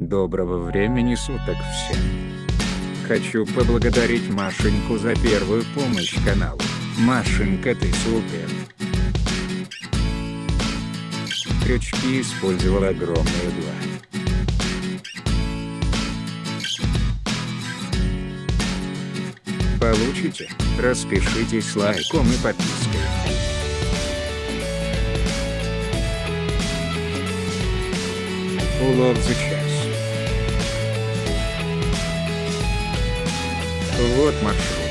Доброго времени суток всем. Хочу поблагодарить Машеньку за первую помощь каналу. Машенька ты супер. Крючки использовал огромные два. Получите? Распишитесь лайком и подпиской. Улов за час. Вот маршрут.